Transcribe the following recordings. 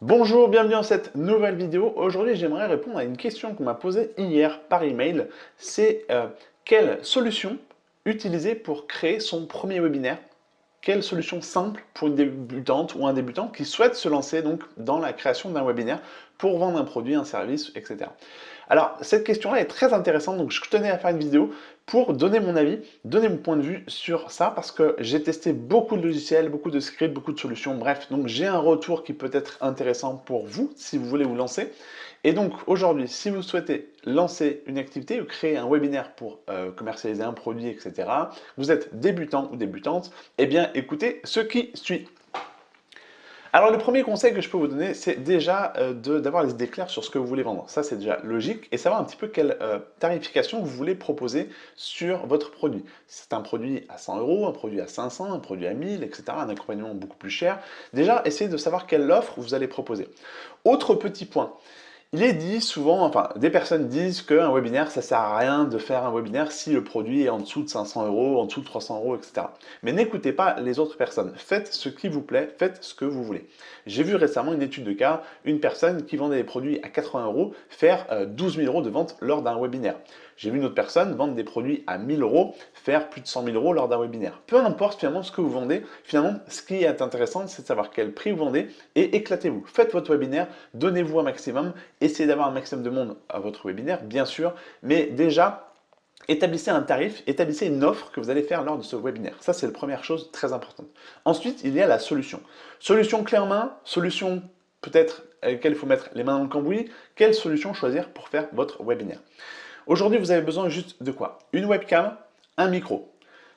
Bonjour, bienvenue dans cette nouvelle vidéo. Aujourd'hui, j'aimerais répondre à une question qu'on m'a posée hier par email. C'est euh, quelle solution utiliser pour créer son premier webinaire? Quelle solution simple pour une débutante ou un débutant qui souhaite se lancer dans la création d'un webinaire pour vendre un produit, un service, etc. Alors, cette question-là est très intéressante, donc je tenais à faire une vidéo pour donner mon avis, donner mon point de vue sur ça, parce que j'ai testé beaucoup de logiciels, beaucoup de scripts, beaucoup de solutions, bref, donc j'ai un retour qui peut être intéressant pour vous, si vous voulez vous lancer. Et donc, aujourd'hui, si vous souhaitez lancer une activité ou créer un webinaire pour euh, commercialiser un produit, etc., vous êtes débutant ou débutante, eh bien, écoutez ce qui suit. Alors le premier conseil que je peux vous donner, c'est déjà euh, d'avoir les idées sur ce que vous voulez vendre. Ça c'est déjà logique et savoir un petit peu quelle euh, tarification vous voulez proposer sur votre produit. C'est un produit à 100 euros, un produit à 500, un produit à 1000, etc., un accompagnement beaucoup plus cher, déjà essayez de savoir quelle offre vous allez proposer. Autre petit point, il est dit souvent, enfin des personnes disent qu'un webinaire ça sert à rien de faire un webinaire si le produit est en dessous de 500 euros, en dessous de 300 euros, etc. Mais n'écoutez pas les autres personnes, faites ce qui vous plaît, faites ce que vous voulez. J'ai vu récemment une étude de cas, une personne qui vendait des produits à 80 euros faire 12 euh, 000 euros de vente lors d'un webinaire. J'ai vu une autre personne vendre des produits à 1000 euros, faire plus de 100 000 euros lors d'un webinaire. Peu importe finalement ce que vous vendez, finalement ce qui est intéressant c'est de savoir quel prix vous vendez et éclatez-vous. Faites votre webinaire, donnez-vous un maximum, essayez d'avoir un maximum de monde à votre webinaire bien sûr, mais déjà établissez un tarif, établissez une offre que vous allez faire lors de ce webinaire. Ça, c'est la première chose très importante. Ensuite, il y a la solution. Solution clé en main, solution peut-être à laquelle il faut mettre les mains dans le cambouis. Quelle solution choisir pour faire votre webinaire? Aujourd'hui, vous avez besoin juste de quoi? Une webcam, un micro.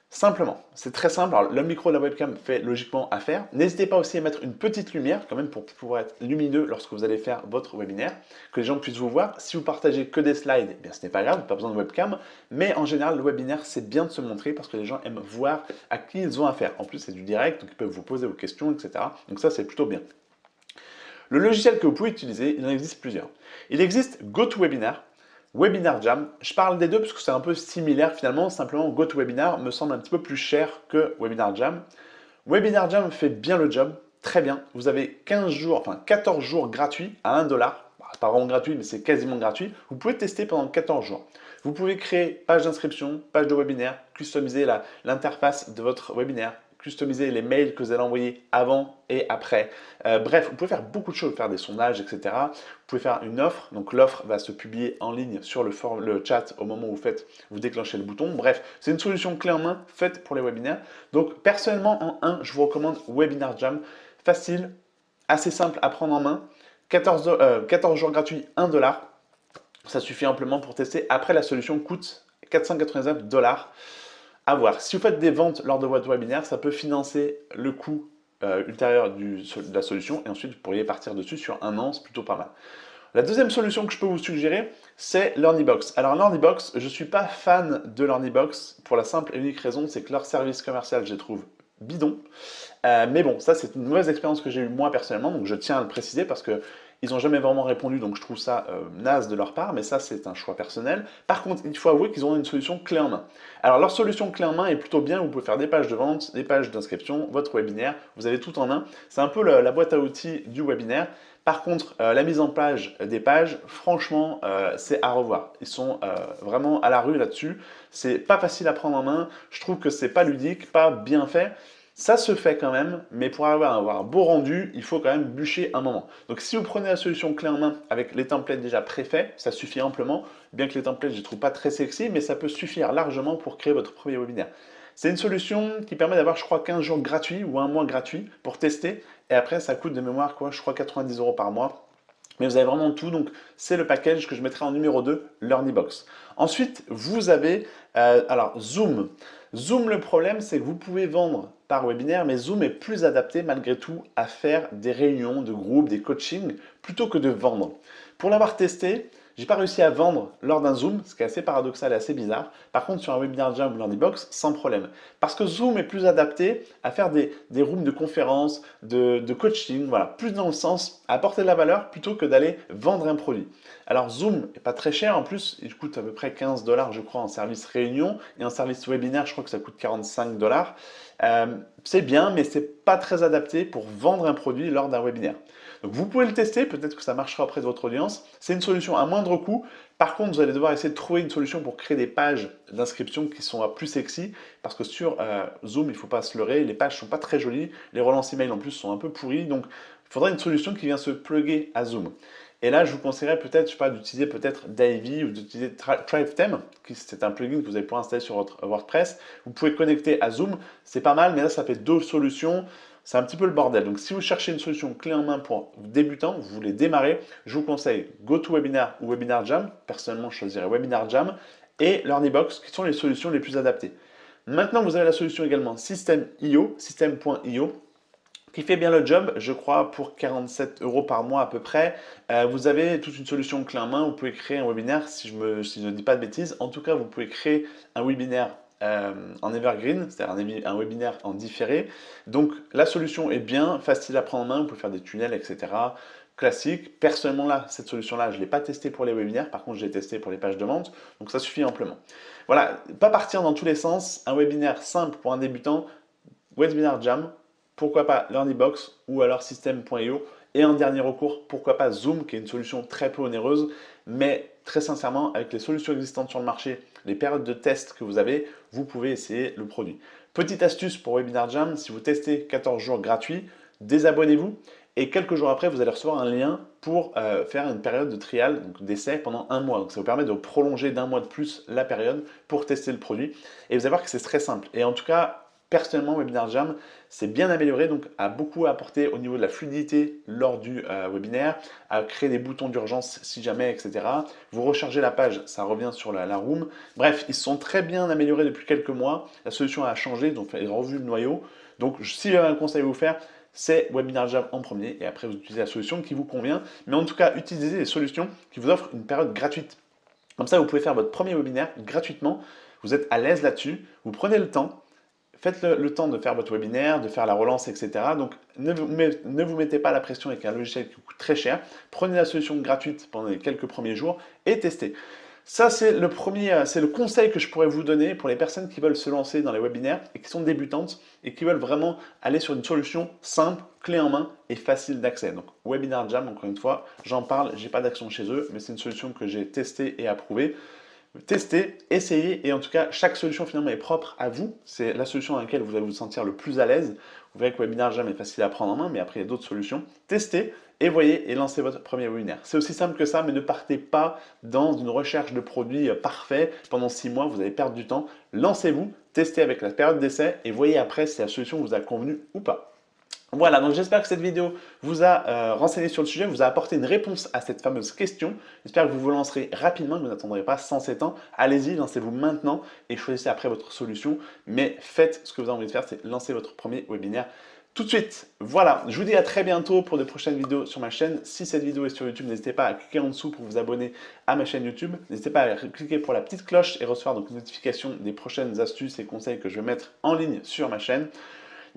Simplement, c'est très simple. Le micro de la webcam fait logiquement affaire. N'hésitez pas aussi à mettre une petite lumière quand même pour pouvoir être lumineux lorsque vous allez faire votre webinaire, que les gens puissent vous voir. Si vous partagez que des slides, eh bien ce n'est pas grave, pas besoin de webcam. Mais en général, le webinaire, c'est bien de se montrer parce que les gens aiment voir à qui ils ont affaire. En plus, c'est du direct, donc ils peuvent vous poser vos questions, etc. Donc ça, c'est plutôt bien. Le logiciel que vous pouvez utiliser, il en existe plusieurs. Il existe GoToWebinar, Webinar Jam, je parle des deux parce que c'est un peu similaire finalement, simplement GoToWebinar me semble un petit peu plus cher que Webinar Jam. Webinar Jam fait bien le job, très bien. Vous avez 15 jours, enfin 14 jours gratuits à 1 dollar. Bah, pas vraiment gratuit, mais c'est quasiment gratuit. Vous pouvez tester pendant 14 jours. Vous pouvez créer page d'inscription, page de webinaire, customiser l'interface de votre webinaire, customiser les mails que vous allez envoyer avant et après. Euh, bref, vous pouvez faire beaucoup de choses, faire des sondages, etc. Vous pouvez faire une offre, donc l'offre va se publier en ligne sur le, le chat au moment où vous faites, vous déclenchez le bouton. Bref, c'est une solution clé en main faite pour les webinaires. Donc personnellement, en 1, je vous recommande Webinar Jam. Facile, assez simple à prendre en main. 14, 14 euh, jours gratuits, 1 dollar. Ça suffit amplement pour tester. Après, la solution coûte 499 dollars à voir. Si vous faites des ventes lors de votre webinaire, ça peut financer le coût euh, ultérieur de la solution et ensuite vous pourriez partir dessus sur un an, c'est plutôt pas mal. La deuxième solution que je peux vous suggérer, c'est LearnyBox. Alors LearnyBox, je ne suis pas fan de LearnyBox pour la simple et unique raison, c'est que leur service commercial, je les trouve bidon. Euh, mais bon, ça c'est une mauvaise expérience que j'ai eue moi personnellement, donc je tiens à le préciser parce que ils n'ont jamais vraiment répondu, donc je trouve ça euh, naze de leur part, mais ça c'est un choix personnel. Par contre, il faut avouer qu'ils ont une solution clé en main. Alors leur solution clé en main est plutôt bien, vous pouvez faire des pages de vente, des pages d'inscription, votre webinaire, vous avez tout en un. C'est un peu la, boîte à outils du webinaire. Par contre, euh, la mise en page des pages, franchement, euh, c'est à revoir. Ils sont vraiment à la rue là-dessus. C'est pas facile à prendre en main. Je trouve que c'est pas ludique, pas bien fait. Ça se fait quand même, mais pour avoir un beau rendu, il faut quand même bûcher un moment. Donc si vous prenez la solution clé en main avec les templates déjà préfaits, ça suffit amplement, bien que les templates je ne trouve pas très sexy, mais ça peut suffire largement pour créer votre premier webinaire. C'est une solution qui permet d'avoir, je crois, 15 jours gratuits ou un mois gratuit pour tester. Et après, ça coûte de mémoire, quoi, je crois, 90 euros par mois. Mais vous avez vraiment tout, donc c'est le package que je mettrai en numéro 2, LearnyBox. Ensuite, vous avez, euh, alors Zoom. Zoom, le problème, c'est que vous pouvez vendre par webinaire, mais Zoom est plus adapté malgré tout à faire des réunions de groupe, des coachings, plutôt que de vendre. Pour l'avoir testé, j'ai pas réussi à vendre lors d'un Zoom, ce qui est assez paradoxal et assez bizarre. Par contre, sur un Webinar Jam ou Box, sans problème. Parce que Zoom est plus adapté à faire des, des rooms de conférences, de, coaching, voilà, plus dans le sens à apporter de la valeur plutôt que d'aller vendre un produit. Alors Zoom n'est pas très cher en plus, il coûte à peu près 15 dollars je crois en service réunion et en service webinaire je crois que ça coûte 45 dollars. Euh, c'est bien mais c'est pas très adapté pour vendre un produit lors d'un webinaire. Donc vous pouvez le tester, peut-être que ça marchera auprès de votre audience. C'est une solution à moindre coût. Par contre, vous allez devoir essayer de trouver une solution pour créer des pages d'inscription qui sont plus sexy parce que sur euh, Zoom, il ne faut pas se leurrer, les pages ne sont pas très jolies, les relances email en plus sont un peu pourries, donc il faudra une solution qui vient se plugger à Zoom. Et là, je vous conseillerais peut-être, d'utiliser peut-être Divey ou d'utiliser ThriveThem, qui c'est un plugin que vous allez pouvoir installer sur votre WordPress. Vous pouvez connecter à Zoom, c'est pas mal, mais là, ça fait deux solutions. C'est un petit peu le bordel. Donc, si vous cherchez une solution clé en main pour débutants, vous voulez démarrer, je vous conseille GoToWebinar ou Webinar Jam. Personnellement, je choisirais Webinar Jam et LearnyBox, qui sont les solutions les plus adaptées. Maintenant, vous avez la solution également System.io, System.io, qui fait bien le job, je crois, pour 47 euros par mois à peu près. Euh, vous avez toute une solution clé en main, vous pouvez créer un webinaire, si je, si je ne dis pas de bêtises. En tout cas, vous pouvez créer un webinaire euh, en evergreen, c'est-à-dire un, webinaire en différé. Donc la solution est bien, facile à prendre en main, vous pouvez faire des tunnels, etc. Classique. Personnellement là, cette solution-là, je ne l'ai pas testé pour les webinaires, par contre je l'ai testé pour les pages de vente, donc ça suffit amplement. Voilà, pas partir dans tous les sens, un webinaire simple pour un débutant, Webinar Jam, pourquoi pas LearnyBox ou alors System.io et en dernier recours, pourquoi pas Zoom, qui est une solution très peu onéreuse, mais très sincèrement, avec les solutions existantes sur le marché, les périodes de test que vous avez, vous pouvez essayer le produit. Petite astuce pour Webinar Jam, si vous testez 14 jours gratuits, désabonnez-vous et quelques jours après, vous allez recevoir un lien pour euh, faire une période de trial, donc d'essai pendant un mois. Donc ça vous permet de prolonger d'un mois de plus la période pour tester le produit. Et vous allez voir que c'est très simple. Et en tout cas, Personnellement, Webinar Jam s'est bien amélioré, donc a beaucoup apporté au niveau de la fluidité lors du euh, webinaire, a créé des boutons d'urgence si jamais, etc. Vous rechargez la page, ça revient sur la, room. Bref, ils sont très bien améliorés depuis quelques mois. La solution a changé, donc ils ont revu le noyau. Donc, si j'avais un conseil à vous faire, c'est Webinar Jam en premier et après vous utilisez la solution qui vous convient. Mais en tout cas, utilisez les solutions qui vous offrent une période gratuite. Comme ça, vous pouvez faire votre premier webinaire gratuitement. Vous êtes à l'aise là-dessus, vous prenez le temps, faites le, temps de faire votre webinaire, de faire la relance, etc. Donc, ne vous, ne vous, mettez pas la pression avec un logiciel qui coûte très cher. Prenez la solution gratuite pendant les quelques premiers jours et testez. Ça, c'est le premier, c'est le conseil que je pourrais vous donner pour les personnes qui veulent se lancer dans les webinaires et qui sont débutantes et qui veulent vraiment aller sur une solution simple, clé en main et facile d'accès. Donc, Webinar Jam, encore une fois, j'en parle, j'ai pas d'action chez eux, mais c'est une solution que j'ai testée et approuvée tester, essayer et en tout cas chaque solution finalement est propre à vous. C'est la solution dans laquelle vous allez vous sentir le plus à l'aise. Vous verrez que Webinar Jam est facile à prendre en main mais après il y a d'autres solutions. Testez et voyez et lancez votre premier webinaire. C'est aussi simple que ça mais ne partez pas dans une recherche de produits parfaits pendant six mois, vous allez perdre du temps. Lancez-vous, testez avec la période d'essai et voyez après si la solution vous a convenu ou pas. Voilà, donc j'espère que cette vidéo vous a euh, renseigné sur le sujet, vous a apporté une réponse à cette fameuse question. J'espère que vous vous lancerez rapidement, que vous n'attendrez pas 107 ans. Allez-y, lancez-vous maintenant et choisissez après votre solution. Mais faites ce que vous avez envie de faire, c'est lancer votre premier webinaire tout de suite. Voilà, je vous dis à très bientôt pour de prochaines vidéos sur ma chaîne. Si cette vidéo est sur YouTube, n'hésitez pas à cliquer en dessous pour vous abonner à ma chaîne YouTube. N'hésitez pas à cliquer pour la petite cloche et recevoir donc une notification des prochaines astuces et conseils que je vais mettre en ligne sur ma chaîne.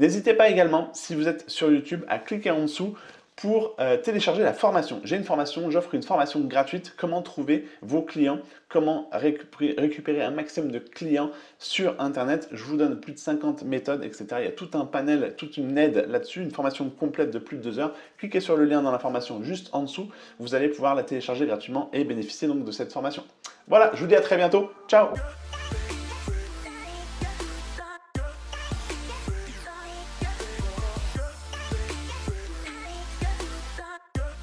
N'hésitez pas également, si vous êtes sur YouTube, à cliquer en dessous pour euh, télécharger la formation. J'ai une formation, j'offre une formation gratuite, comment trouver vos clients, comment récupérer, un maximum de clients sur Internet. Je vous donne plus de 50 méthodes, etc. Il y a tout un panel, toute une aide là-dessus, une formation complète de plus de deux heures. Cliquez sur le lien dans la formation juste en dessous, vous allez pouvoir la télécharger gratuitement et bénéficier donc de cette formation. Voilà, je vous dis à très bientôt. Ciao